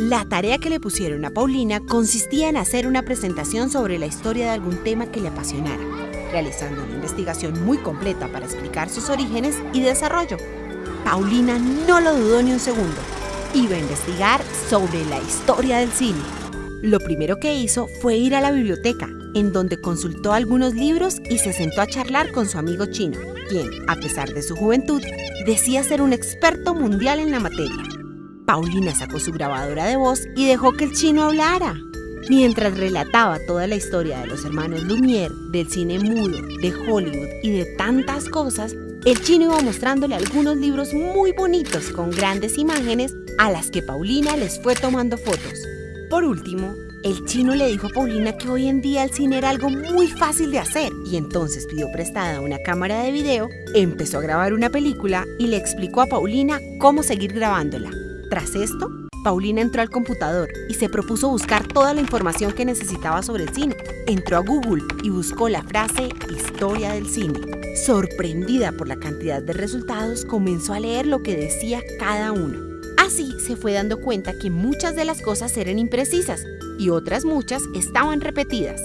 La tarea que le pusieron a Paulina consistía en hacer una presentación sobre la historia de algún tema que le apasionara, realizando una investigación muy completa para explicar sus orígenes y desarrollo. Paulina no lo dudó ni un segundo. Iba a investigar sobre la historia del cine. Lo primero que hizo fue ir a la biblioteca, en donde consultó algunos libros y se sentó a charlar con su amigo chino, quien, a pesar de su juventud, decía ser un experto mundial en la materia. Paulina sacó su grabadora de voz y dejó que el chino hablara. Mientras relataba toda la historia de los hermanos Lumière, del cine mudo, de Hollywood y de tantas cosas, el chino iba mostrándole algunos libros muy bonitos con grandes imágenes a las que Paulina les fue tomando fotos. Por último, el chino le dijo a Paulina que hoy en día el cine era algo muy fácil de hacer y entonces pidió prestada una cámara de video, empezó a grabar una película y le explicó a Paulina cómo seguir grabándola. Tras esto, Paulina entró al computador y se propuso buscar toda la información que necesitaba sobre el cine. Entró a Google y buscó la frase historia del cine. Sorprendida por la cantidad de resultados, comenzó a leer lo que decía cada uno. Así se fue dando cuenta que muchas de las cosas eran imprecisas y otras muchas estaban repetidas.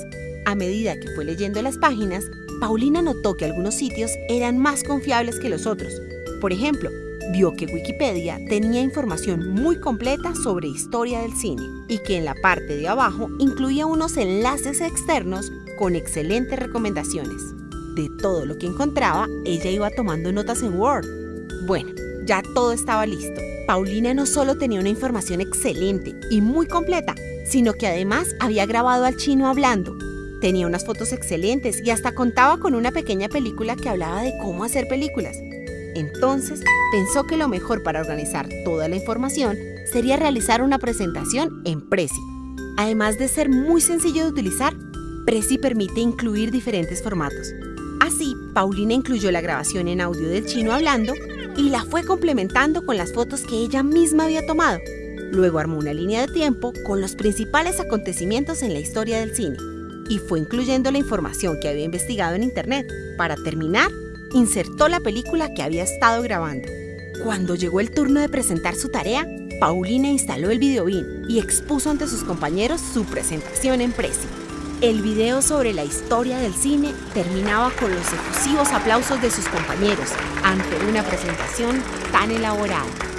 A medida que fue leyendo las páginas, Paulina notó que algunos sitios eran más confiables que los otros. Por ejemplo, vio que Wikipedia tenía información muy completa sobre historia del cine y que en la parte de abajo incluía unos enlaces externos con excelentes recomendaciones. De todo lo que encontraba, ella iba tomando notas en Word. Bueno, ya todo estaba listo. Paulina no solo tenía una información excelente y muy completa, sino que además había grabado al chino hablando. Tenía unas fotos excelentes y hasta contaba con una pequeña película que hablaba de cómo hacer películas. Entonces pensó que lo mejor para organizar toda la información sería realizar una presentación en Prezi. Además de ser muy sencillo de utilizar, Prezi permite incluir diferentes formatos. Así, Paulina incluyó la grabación en audio del chino hablando y la fue complementando con las fotos que ella misma había tomado. Luego armó una línea de tiempo con los principales acontecimientos en la historia del cine y fue incluyendo la información que había investigado en Internet. Para terminar, insertó la película que había estado grabando. Cuando llegó el turno de presentar su tarea, Paulina instaló el videobin y expuso ante sus compañeros su presentación en Prezi. El video sobre la historia del cine terminaba con los efusivos aplausos de sus compañeros ante una presentación tan elaborada.